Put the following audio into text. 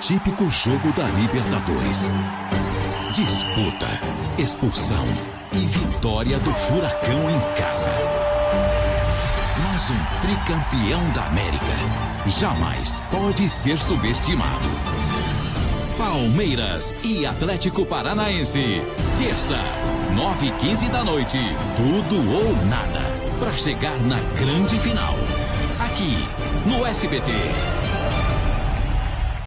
típico jogo da Libertadores. Disputa, expulsão e vitória do Furacão em casa. Mas um tricampeão da América jamais pode ser subestimado. Palmeiras e Atlético Paranaense. Terça, 9h15 da noite. Tudo ou nada. Para chegar na grande final. Aqui, no SBT.